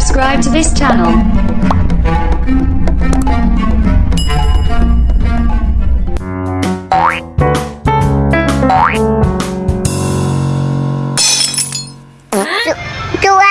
subscribe to this channel. do, do